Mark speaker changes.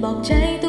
Speaker 1: bỏng cháy tôi